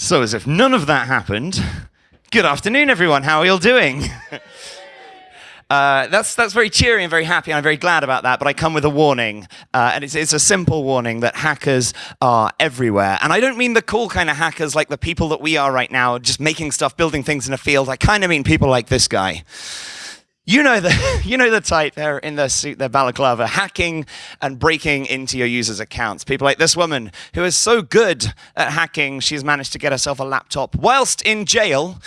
So, as if none of that happened, good afternoon, everyone. How are you all doing? Uh, that's, that's very cheery and very happy, and I'm very glad about that. But I come with a warning, uh, and it's, it's a simple warning that hackers are everywhere. And I don't mean the cool kind of hackers like the people that we are right now, just making stuff, building things in a field. I kind of mean people like this guy. You know the you know the type. They're in their suit, their balaclava, hacking and breaking into your users' accounts. People like this woman who is so good at hacking, she's managed to get herself a laptop whilst in jail.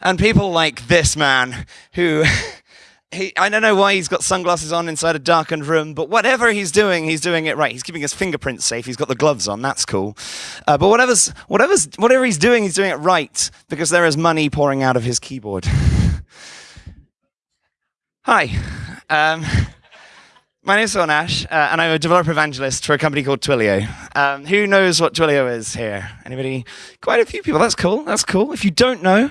And people like this man who he, I don't know why he's got sunglasses on inside a darkened room, but whatever he's doing, he's doing it right. He's keeping his fingerprints safe. He's got the gloves on. That's cool. Uh, but whatever's, whatever's, whatever he's doing, he's doing it right because there is money pouring out of his keyboard. Hi. Um, my name is Nash, uh, and I'm a developer evangelist for a company called Twilio. Um, who knows what Twilio is here? Anybody? Quite a few people. That's cool. That's cool. If you don't know,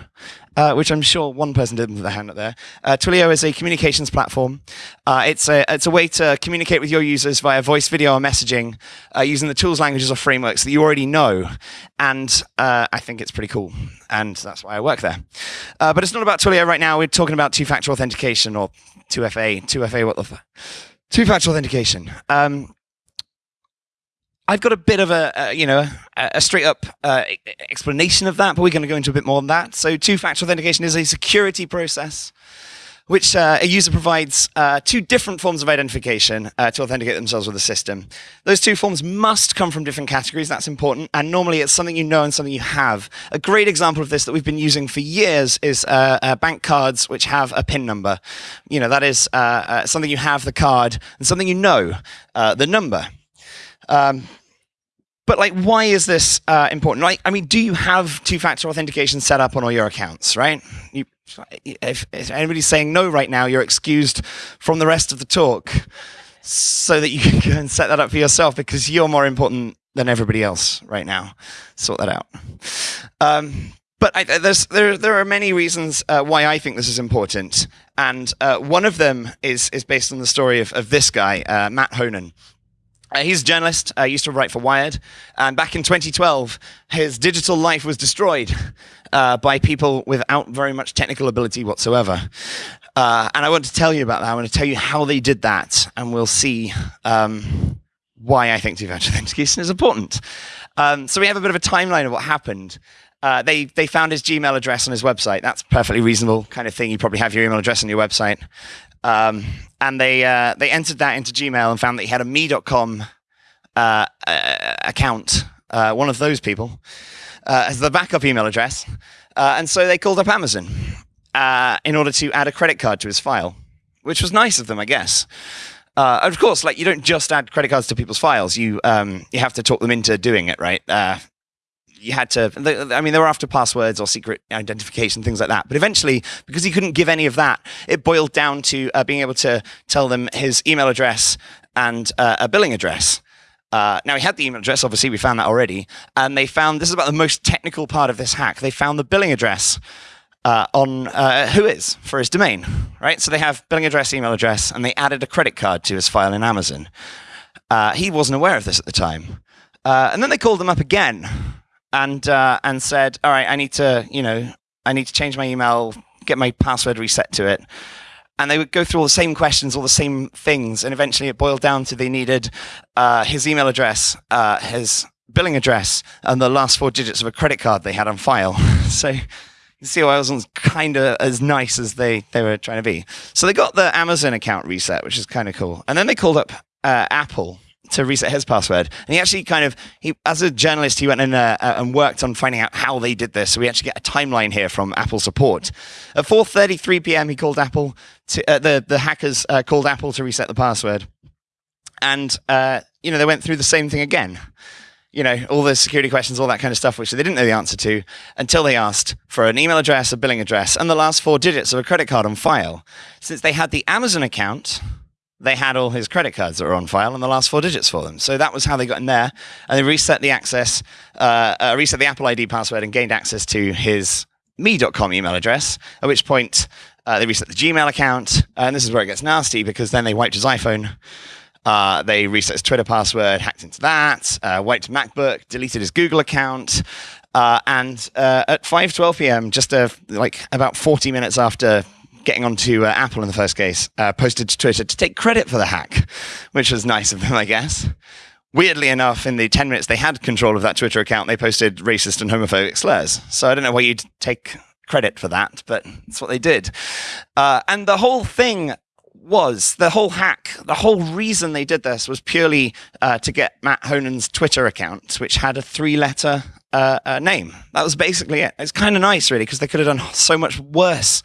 uh, which I'm sure one person did with their hand up there, uh, Twilio is a communications platform. Uh, it's a it's a way to communicate with your users via voice, video, or messaging uh, using the tools, languages, or frameworks that you already know. And uh, I think it's pretty cool, and that's why I work there. but it's not about Twilio right now. We're talking about two-factor authentication or 2FA. 2FA. What the? Two-factor authentication. Um, I've got a bit of a, you know a, straight up uh, explanation of that, but we're going to go into a bit more on that. So, two-factor authentication is a security process which uh, a user provides uh, two different forms of identification uh, to authenticate themselves with the system. Those two forms must come from different categories. That's important. And normally it's something you know and something you have. A great example of this that we've been using for years is uh, bank cards which have a PIN number. You know, that is something you have, the card, and something you know, the number. Um, but like, why is this uh, important? Like, I mean, do you have two-factor authentication set up on all your accounts, right? You, if, if anybody's saying no right now, you're excused from the rest of the talk so that you can go and set that up for yourself because you're more important than everybody else right now. Sort that out. Um, but I, there, there are many reasons uh, why I think this is important. And uh, one of them is, is based on the story of, of this guy, uh, Matt Honan. Uh, he's a journalist, uh, used to write for Wired, and back in 2012, his digital life was destroyed uh, by people without very much technical ability whatsoever. Uh, and I want to tell you about that. I want to tell you how they did that, and we'll see um, why I think two-factor authentication is important. Um, so we have a bit of a timeline of what happened. Uh, they they found his Gmail address on his website. That's perfectly reasonable kind of thing. You probably have your email address on your website. Um, and they uh, they entered that into Gmail and found that he had a me.com uh, uh, account, uh, one of those people, uh, as the backup email address. Uh, and so they called up Amazon in order to add a credit card to his file, which was nice of them, I guess. of course, like you don't just add credit cards to people's files. You um, you have to talk them into doing it, right? You had to, I mean, they were after passwords or secret identification, things like that. But eventually, because he couldn't give any of that, it boiled down to uh, being able to tell them his email address and uh, a billing address. Uh, now, he had the email address, obviously, we found that already. And they found, this is about the most technical part of this hack, they found the billing address uh, on uh, Whois for his domain, right? So they have billing address, email address, and they added a credit card to his file in Amazon. Uh, he wasn't aware of this at the time. and then they called him up again and uh, and said, "All right, I need to, you know, I need to change my email, get my password reset to it." And they would go through all the same questions, all the same things, and eventually it boiled down to they needed uh, his email address, uh, his billing address, and the last four digits of a credit card they had on file. so you see why I wasn't kind of as nice as they, they were trying to be. So they got the Amazon account reset, which is kind of cool. And then they called up uh, Apple to reset his password. And he actually kind of, he, as a journalist, he went in uh, uh, and worked on finding out how they did this. So we actually get a timeline here from Apple support. At 4:33 p.m., he called Apple. To, uh, the the hackers uh, called Apple to reset the password, and uh, you know they went through the same thing again. You know all the security questions, all that kind of stuff, which they didn't know the answer to until they asked for an email address, a billing address, and the last four digits of a credit card on file. Since they had the Amazon account they had all his credit cards that were on file and the last four digits for them. So that was how they got in there. And they reset the access, uh, uh, reset the Apple ID password and gained access to his me.com email address, at which point uh, they reset the Gmail account. And this is where it gets nasty because then they wiped his iPhone. Uh, they reset his Twitter password, hacked into that, uh, wiped MacBook, deleted his Google account, Uh, and at 5:12 p.m., just like about 40 minutes after getting onto uh, Apple in the first case, uh, posted to Twitter to take credit for the hack, which was nice of them, I guess. Weirdly enough, in the 10 minutes they had control of that Twitter account, they posted racist and homophobic slurs. So I don't know why you'd take credit for that, but that's what they did. Uh, and the whole thing was the whole hack, the whole reason they did this was purely uh, to get Matt Honan's Twitter account, which had a three letter uh, uh, name. That was basically it. It's kind of nice, really, because they could have done so much worse,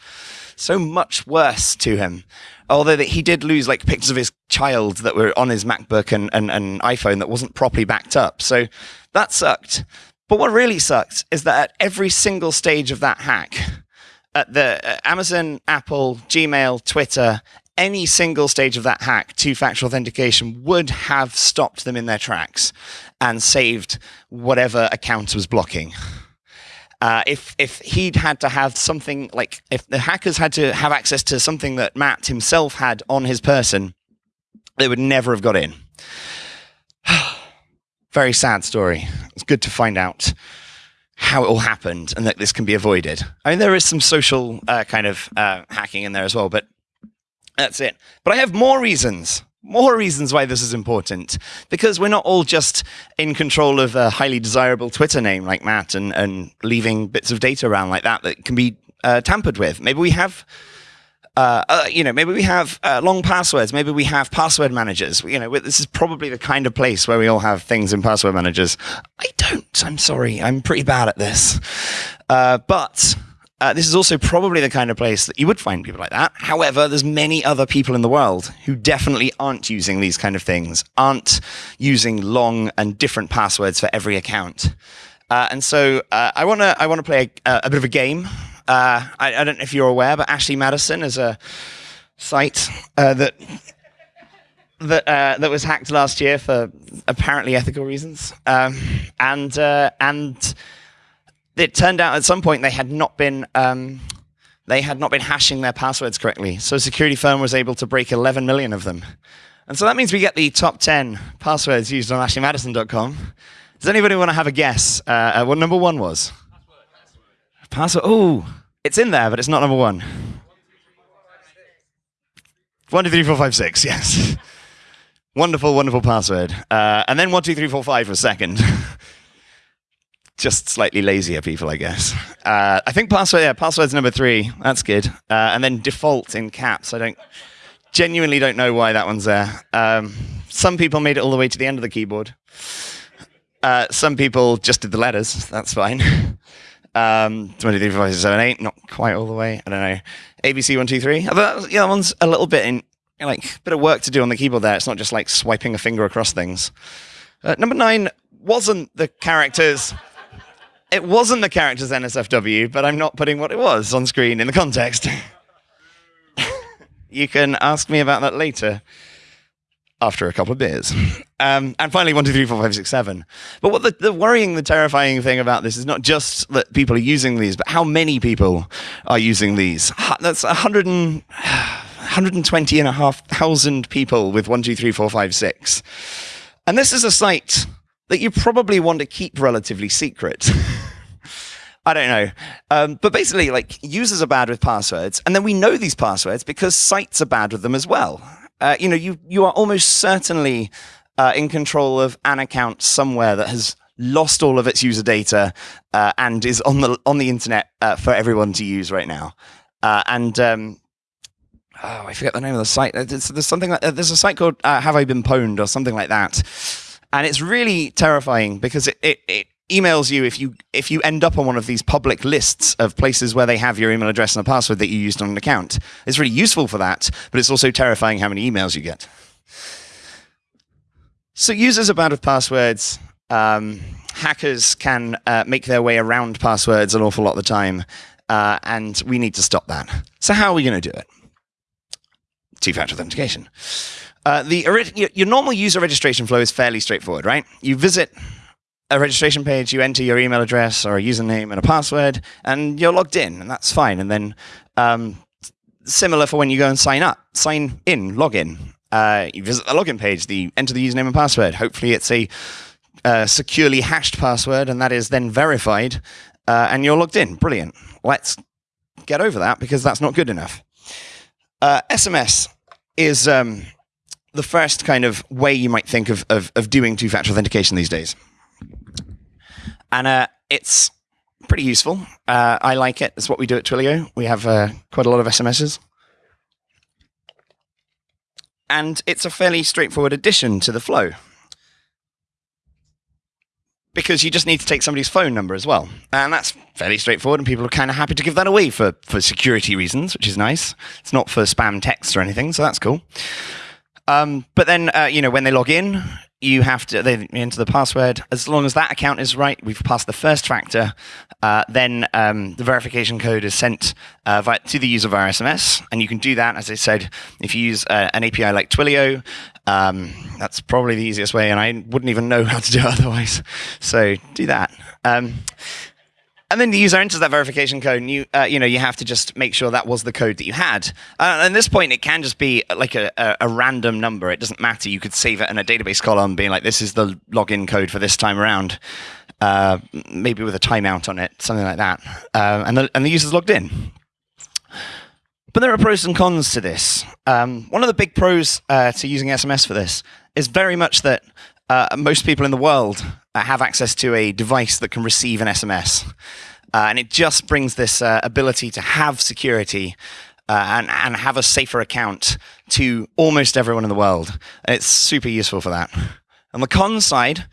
so much worse to him. Although that he did lose like pictures of his child that were on his MacBook and, and, and iPhone that wasn't properly backed up. So that sucked. But what really sucked is that at every single stage of that hack, at the uh, Amazon, Apple, Gmail, Twitter, any single stage of that hack, two factor authentication would have stopped them in their tracks and saved whatever account was blocking. Uh, if if he'd had to have something like if the hackers had to have access to something that Matt himself had on his person, they would never have got in. Very sad story. It's good to find out how it all happened and that this can be avoided. I mean, there is some social uh, kind of uh, hacking in there as well, but that's it. But I have more reasons, more reasons why this is important. Because we're not all just in control of a highly desirable Twitter name like Matt and, and leaving bits of data around like that that can be uh, tampered with. Maybe we have. Uh, uh, you know, maybe we have uh, long passwords. Maybe we have password managers. You know, this is probably the kind of place where we all have things in password managers. I don't. I'm sorry. I'm pretty bad at this. Uh, but uh, this is also probably the kind of place that you would find people like that. However, there's many other people in the world who definitely aren't using these kind of things, aren't using long and different passwords for every account. Uh, and so uh, I want to I want to play a, a, bit of a game. Uh, I, I, don't know if you're aware, but Ashley Madison is a site uh, that that uh, that was hacked last year for apparently ethical reasons, um, and and it turned out at some point they had not been um, they had not been hashing their passwords correctly. So a security firm was able to break 11 million of them. And so that means we get the top 10 passwords used on ashleymadison.com. Does anybody want to have a guess uh, uh, what number one was? Password. Password. Oh, it's in there, but it's not number one. One, two, three, four, five, six. Yes. wonderful, wonderful password. Uh, and then one, two, three, four, five was second. just slightly lazier people, I guess. Uh, I think password, yeah, password's number three. That's good. Uh, and then default in caps. I don't genuinely don't know why that one's there. Um, some people made it all the way to the end of the keyboard. Uh, some people just did the letters. That's fine. Um, 23, 5, 7, 8, not quite all the way. I don't know. ABC 1, 2, 3. yeah, that one's a little bit in, like, bit of work to do on the keyboard there. It's not just like swiping a finger across things. Uh, number nine wasn't the characters it wasn't the character's NSFW, but I'm not putting what it was on screen in the context. you can ask me about that later after a couple of beers. Um, and finally, one, two, three, four, five, six, seven. But what the, the, worrying, the terrifying thing about this is not just that people are using these, but how many people are using these. That's 100 and, 120 and a half thousand people with one, two, three, four, five, six. And this is a site that you probably want to keep relatively secret. I don't know. Um, but basically, like users are bad with passwords, and then we know these passwords because sites are bad with them as well. Uh, you know, you you are almost certainly uh, in control of an account somewhere that has lost all of its user data uh, and is on the on the internet uh, for everyone to use right now. Uh, and um, oh, I forget the name of the site. There's, there's something like there's a site called uh, Have I Been Pwned or something like that and it's really terrifying because it, it, it emails you if you if you end up on one of these public lists of places where they have your email address and a password that you used on an account. It's really useful for that, but it's also terrifying how many emails you get. So users are bad with passwords. Um, hackers can uh, make their way around passwords an awful lot of the time, uh, and we need to stop that. So how are we going to do it? Two-factor authentication. Uh, the your normal user registration flow is fairly straightforward, right? You visit a registration page, you enter your email address or a username and a password, and you're logged in, and that's fine. And then um, similar for when you go and sign up, sign in, log in. Uh, you visit the login page, the enter the username and password. Hopefully, it's a uh, securely hashed password, and that is then verified, uh, and you're logged in. Brilliant. Let's get over that because that's not good enough. Uh, SMS is um, the first kind of way you might think of, of, of doing two factor authentication these days. And uh, it's pretty useful. Uh, I like it. It's what we do at Twilio. We have uh, quite a lot of SMSs. And it's a fairly straightforward addition to the flow because you just need to take somebody's phone number as well. And that's fairly straightforward, and people are kind of happy to give that away for, for security reasons, which is nice. It's not for spam text or anything, so that's cool. Um, but then, uh, you know, when they log in, you have to they enter the password. As long as that account is right, we've passed the first factor. Uh, then um, the verification code is sent uh, via, to the user via SMS, and you can do that, as I said, if you use uh, an API like Twilio. Um, that's probably the easiest way, and I wouldn't even know how to do it otherwise. So do that. Um, and then the user enters that verification code, and you, uh, you know, you have to just make sure that was the code that you had. Uh, at this point, it can just be like a, a, a, random number. It doesn't matter. You could save it in a database column, being like, "This is the login code for this time around," uh, maybe with a timeout on it, something like that. Uh, and the and the user's logged in. But there are pros and cons to this. Um, one of the big pros uh, to using SMS for this is very much that uh, most people in the world uh, have access to a device that can receive an SMS. Uh, and it just brings this uh, ability to have security uh, and, and have a safer account to almost everyone in the world. And it's super useful for that. On the con side,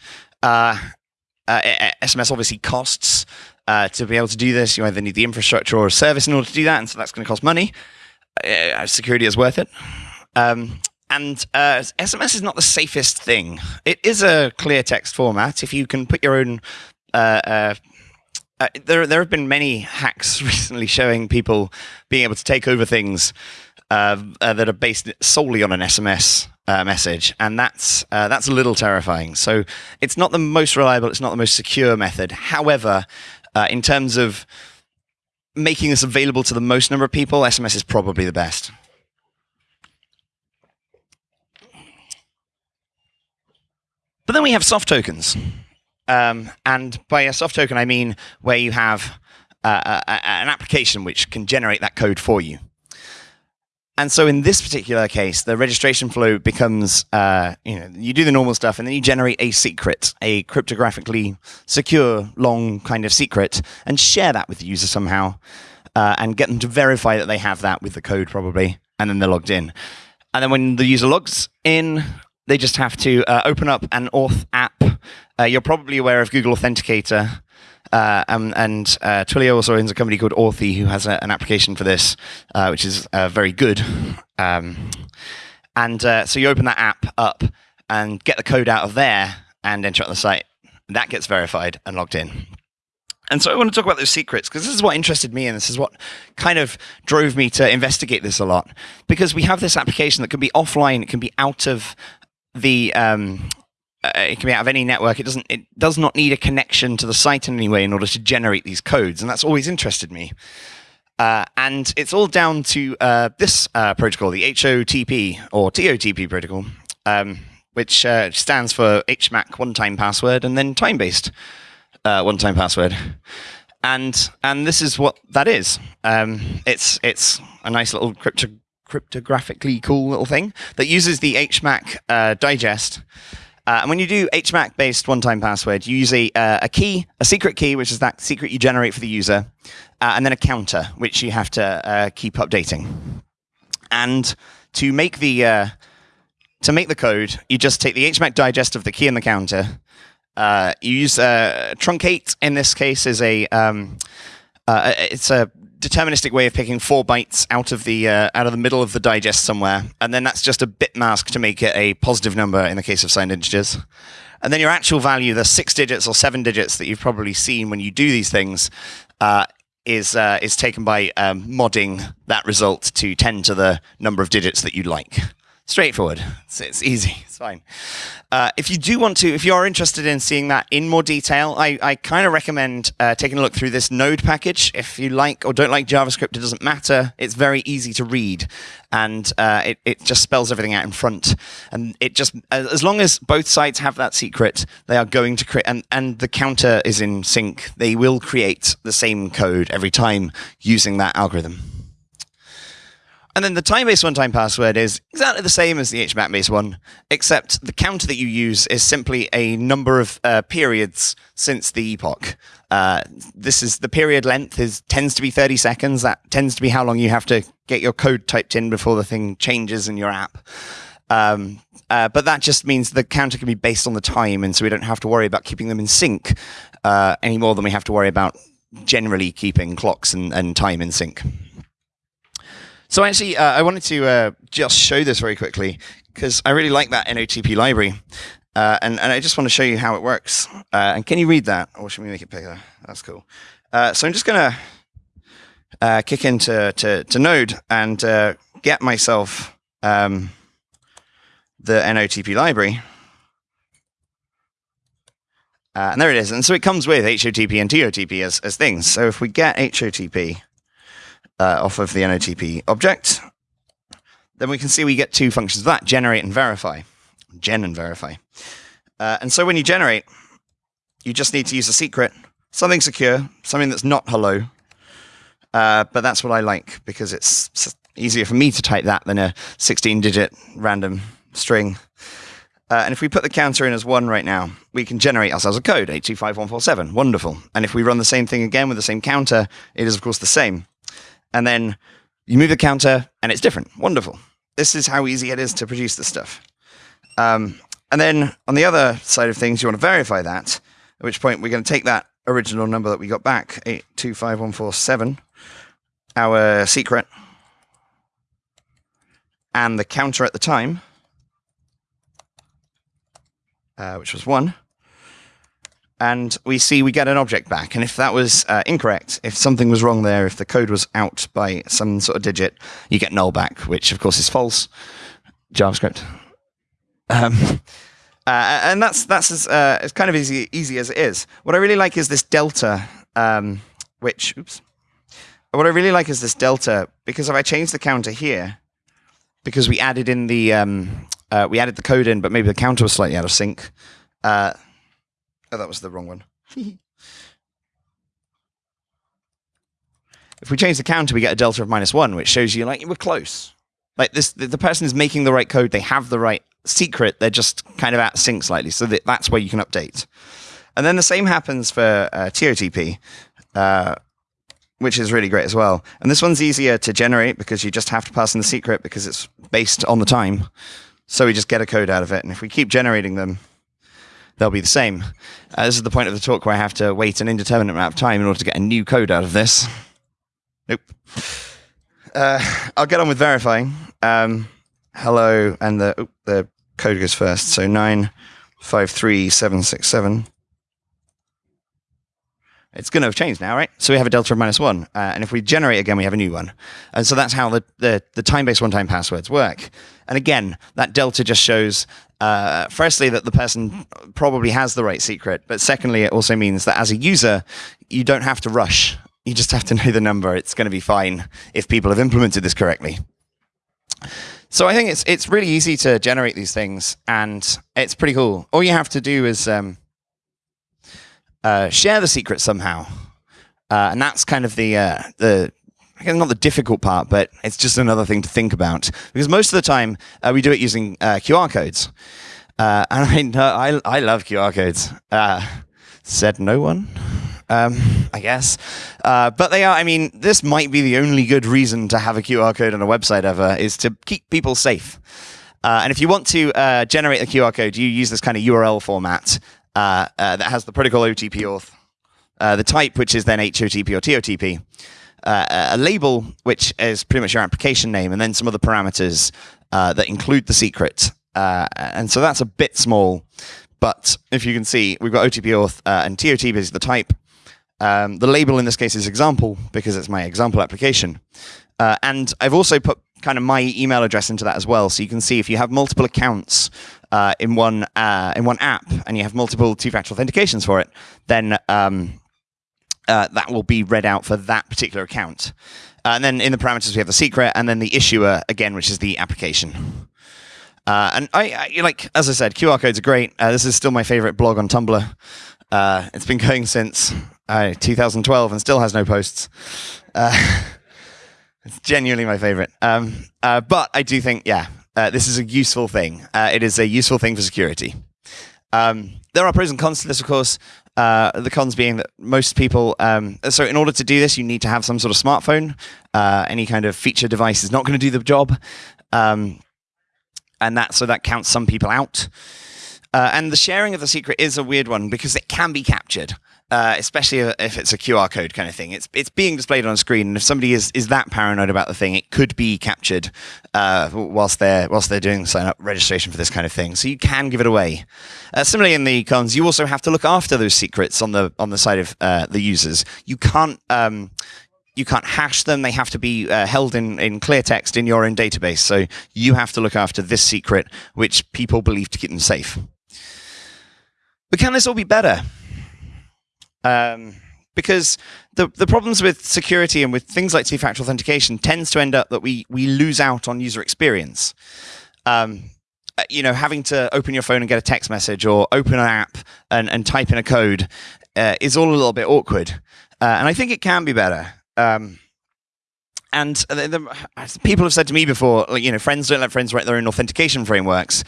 SMS obviously costs. to be able to do this, you either need the infrastructure or a service in order to do that, and so that's going to cost money. security is worth it. Um, and uh, SMS is not the safest thing. It is a clear text format. If you can put your own uh, uh, uh, there, there have been many hacks recently showing people being able to take over things uh, uh, that are based solely on an SMS message, and that's that's a little terrifying. So it's not the most reliable, it's not the most secure method. However, in terms of making this available to the most number of people, SMS is probably the best. But then we have soft tokens. Um, and by a soft token, I mean where you have uh, a, a, an application which can generate that code for you. And so in this particular case, the registration flow becomes, uh, you know, you do the normal stuff and then you generate a secret, a cryptographically secure, long kind of secret, and share that with the user somehow, uh, and get them to verify that they have that with the code probably, and then they're logged in. And then when the user logs in, they just have to uh, open up an Auth app. Uh, you're probably aware of Google Authenticator. Uh, um, and uh, Twilio also owns a company called Authy who has a, an application for this, uh, which is uh, very good. Um, and uh, so you open that app up and get the code out of there and enter it on the site. That gets verified and logged in. And so I want to talk about those secrets because this is what interested me and this is what kind of drove me to investigate this a lot. Because we have this application that can be offline, it can be out of the um, uh, it can be out of any network. It doesn't. It does not need a connection to the site in any way in order to generate these codes, and that's always interested me. Uh, and it's all down to uh, this uh, protocol, the HOTP or TOTP protocol, um, which uh, stands for HMAC one-time password and then time-based uh, one-time password. And and this is what that is. Um, it's it's a nice little crypto cryptographically cool little thing that uses the HMAC uh, digest. Uh, and when you do HMAC based one time password, you use a, uh, a key, a secret key, which is that secret you generate for the user, uh, and then a counter, which you have to uh, keep updating. And to make the uh, to make the code, you just take the HMAC digest of the key and the counter. You use truncate. In this case, is a um, it's a deterministic way of picking four bytes out of the uh, out of the middle of the digest somewhere, and then that's just a bit mask to make it a positive number in the case of signed integers. And then your actual value, the six digits or seven digits that you've probably seen when you do these things, uh, is uh, is taken by um, modding that result to ten to the number of digits that you'd like. Straightforward. It's, it's easy. It's fine. Uh, if you do want to, if you are interested in seeing that in more detail, I, I kind of recommend uh, taking a look through this Node package. If you like or don't like JavaScript, it doesn't matter. It's very easy to read, and uh, it, it just spells everything out in front. And it just, as long as both sides have that secret, they are going to create, and, and the counter is in sync, they will create the same code every time using that algorithm. And then the time-based one-time password is exactly the same as the HMAC-based one, except the counter that you use is simply a number of uh, periods since the epoch. Uh, this is the period length is tends to be 30 seconds. That tends to be how long you have to get your code typed in before the thing changes in your app. Um, uh, but that just means the counter can be based on the time, and so we don't have to worry about keeping them in sync uh, any more than we have to worry about generally keeping clocks and, and time in sync. So actually, uh, I wanted to uh, just show this very quickly because I really like that NOTP library. Uh, and, and I just want to show you how it works. Uh, and can you read that? Or should we make it bigger? That's cool. Uh, so I'm just going to uh, kick into to, to Node and get myself um, the NOTP library. and there it is. And so it comes with HOTP and TOTP as, as things. So if we get HOTP, uh, off of the NOTP object. Then we can see we get two functions of that, generate and verify. Gen and verify. Uh, and so when you generate, you just need to use a secret, something secure, something that's not hello. Uh, but that's what I like because it's easier for me to type that than a 16-digit random string. Uh, and if we put the counter in as one right now, we can generate ourselves a code, 825147. Wonderful. And if we run the same thing again with the same counter, it is, of course, the same and then you move the counter and it's different. Wonderful. This is how easy it is to produce this stuff. Um, and then on the other side of things, you want to verify that, at which point we're going to take that original number that we got back, 825147, our secret, and the counter at the time, uh, which was 1, and we see we get an object back. And if that was uh, incorrect, if something was wrong there, if the code was out by some sort of digit, you get null back, which of course is false. JavaScript. Um, uh, and that's that's as uh, as kind of easy easy as it is. What I really like is this delta, um, which oops. What I really like is this delta because if I change the counter here, because we added in the um, uh, we added the code in, but maybe the counter was slightly out of sync. Oh, that was the wrong one. if we change the counter, we get a delta of minus one, which shows you like we're close. Like this, the, the person is making the right code. They have the right secret. They're just kind of out of sync slightly. So that, that's where you can update. And then the same happens for uh, TOTP, uh, which is really great as well. And this one's easier to generate because you just have to pass in the secret because it's based on the time. So we just get a code out of it. And if we keep generating them, they'll be the same. Uh, this is the point of the talk where I have to wait an indeterminate amount of time in order to get a new code out of this. Nope. Uh, I'll get on with verifying. Um, hello, and the oh, the code goes first. So nine five three seven six seven. It's going to have changed now, right? So we have a delta of minus one. Uh, and if we generate again, we have a new one. And so that's how the, the, the time-based one-time passwords work. And again, that delta just shows, uh, firstly, that the person probably has the right secret. But secondly, it also means that as a user, you don't have to rush. You just have to know the number. It's going to be fine if people have implemented this correctly. So I think it's it's really easy to generate these things, and it's pretty cool. All you have to do is um, uh, share the secret somehow. Uh, and that's kind of the uh, the not the difficult part, but it's just another thing to think about because most of the time uh, we do it using uh, QR codes, uh, and I, I I love QR codes. said no one. Um, I guess. Uh, but they are, I mean, this might be the only good reason to have a QR code on a website ever, is to keep people safe. Uh, and if you want to uh, generate a QR code, you use this kind of URL format uh, uh, that has the protocol OTP auth, uh, the type, which is then HOTP or TOTP, uh, a label, which is pretty much your application name, and then some other parameters uh, that include the secret. and so that's a bit small, but if you can see, we've got OTP auth and TOTP is the type. Um, the label in this case is example because it's my example application. and I've also put kind of my email address into that as well, so you can see if you have multiple accounts uh, in one uh, in one app and you have multiple two-factor authentications for it, then um, uh, that will be read out for that particular account. Uh, and then in the parameters we have the secret, and then the issuer again, which is the application. Uh, and I, I, like as I said, QR codes are great. Uh, this is still my favorite blog on Tumblr. it's been going since 2012 and still has no posts. it's genuinely my favorite. Um, but I do think, yeah, uh, this is a useful thing. Uh, it is a useful thing for security. Um, there are pros and cons to this, of course. Uh, the cons being that most people, um, so in order to do this, you need to have some sort of smartphone. Uh, any kind of feature device is not going to do the job, um, and that so that counts some people out. Uh, and the sharing of the secret is a weird one because it can be captured uh, especially if it's a QR code kind of thing. It's it's being displayed on screen, and if somebody is is that paranoid about the thing, it could be captured uh, whilst they're whilst they're doing sign up registration for this kind of thing. So you can give it away. Uh, similarly, in the cons, you also have to look after those secrets on the on the side of uh, the users. You can't. Um, you can't hash them. They have to be uh, held in, in clear text in your own database. So you have to look after this secret, which people believe to keep them safe. But can this all be better? Um, because the the problems with security and with things like two-factor authentication tends to end up that we we lose out on user experience. Um, uh, you know, having to open your phone and get a text message or open an app and, and type in a code uh, is all a little bit awkward. Uh, and I think it can be better. Um, and the, the, people have said to me before, like, you know, friends don't let friends write their own authentication frameworks.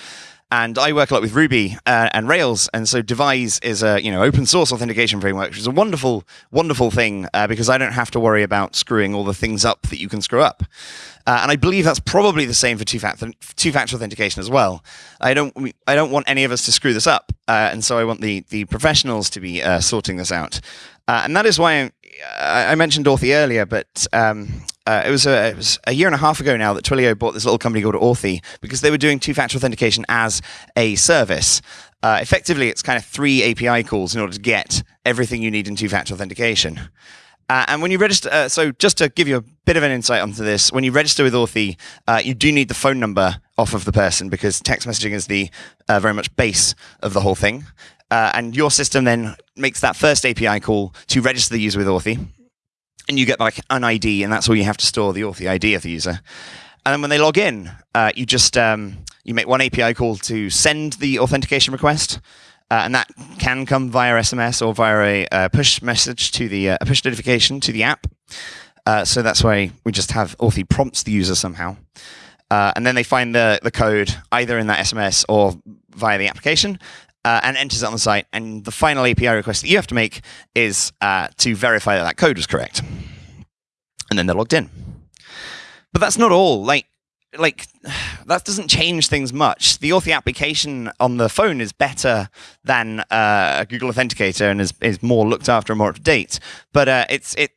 And I work a lot with Ruby uh, and Rails, and so Devise is a you know open source authentication framework, which is a wonderful, wonderful thing uh, because I don't have to worry about screwing all the things up that you can screw up. Uh, and I believe that's probably the same for two-factor two-factor authentication as well. I don't I don't want any of us to screw this up, uh, and so I want the the professionals to be uh, sorting this out. Uh, and that is why I, I mentioned Authy earlier, but um, uh, it, was a, it was a year and a half ago now that Twilio bought this little company called Authy because they were doing two-factor authentication as a service. Uh, effectively, it's kind of three API calls in order to get everything you need in two-factor authentication. Uh, and when you register, uh, so just to give you a bit of an insight onto this, when you register with Authy, uh, you do need the phone number off of the person because text messaging is the uh, very much base of the whole thing. Uh, and your system then makes that first API call to register the user with Authy. And you get like an ID, and that's all you have to store the Authy ID of the user. And then when they log in, uh, you just um, you make one API call to send the authentication request, uh, and that can come via SMS or via a uh, push message to the uh, a push notification to the app. Uh, so that's why we just have Authy prompts the user somehow, uh, and then they find the the code either in that SMS or via the application, uh, and enters it on the site. And the final API request that you have to make is uh, to verify that that code was correct. And then they're logged in. But that's not all. Like, like that doesn't change things much. The Authy application on the phone is better than uh, a Google Authenticator and is, is more looked after and more up to date. But uh, it's it.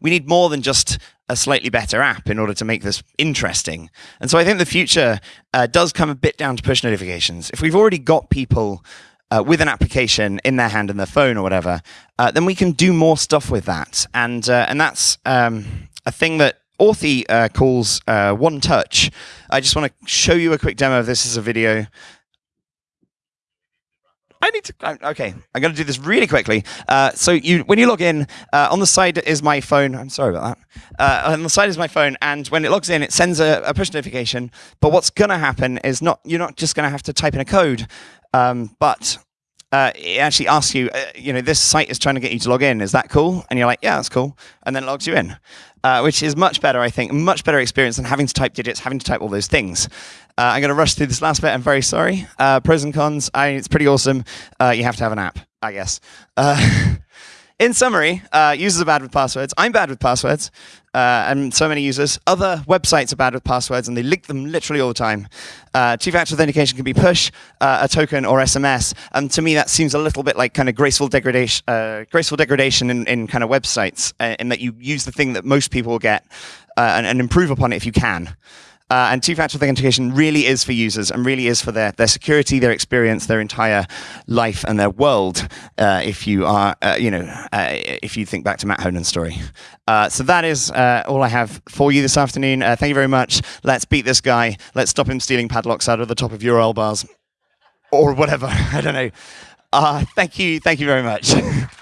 We need more than just a slightly better app in order to make this interesting. And so I think the future uh, does come a bit down to push notifications. If we've already got people uh, with an application in their hand and their phone or whatever, uh, then we can do more stuff with that. And uh, and that's um, a thing that Authy uh, calls uh, One Touch. I just want to show you a quick demo of this as a video. I need to. Okay, I'm going to do this really quickly. Uh, so you, when you log in, uh, on the side is my phone. I'm sorry about that. Uh, on the side is my phone, and when it logs in, it sends a, a push notification. But what's going to happen is not you're not just going to have to type in a code. Um, but uh, it actually asks you, uh, you know, this site is trying to get you to log in. Is that cool? And you're like, yeah, that's cool. And then it logs you in, uh, which is much better, I think, much better experience than having to type digits, having to type all those things. Uh, I'm going to rush through this last bit. I'm very sorry. Uh, pros and cons. I, it's pretty awesome. Uh, you have to have an app, I guess. in summary, users are bad with passwords. I'm bad with passwords uh, and so many users. Other websites are bad with passwords, and they link them literally all the time. Uh, two-factor authentication can be push, uh, a token, or SMS. And to me, that seems a little bit like kind of graceful degradation, uh, graceful degradation in, in kind of websites, uh, in that you use the thing that most people will get uh, and, and, improve upon it if you can. Uh, and two-factor authentication really is for users and really is for their, their security, their experience, their entire life and their world. Uh, if you are, uh, you know, uh, if you think back to Matt Honan's story. Uh, so that is uh, all I have for you this afternoon. thank you very much. Let's beat this guy. Let's stop him stealing padlocks out of the top of URL bars or whatever. I don't know. thank you. Thank you very much.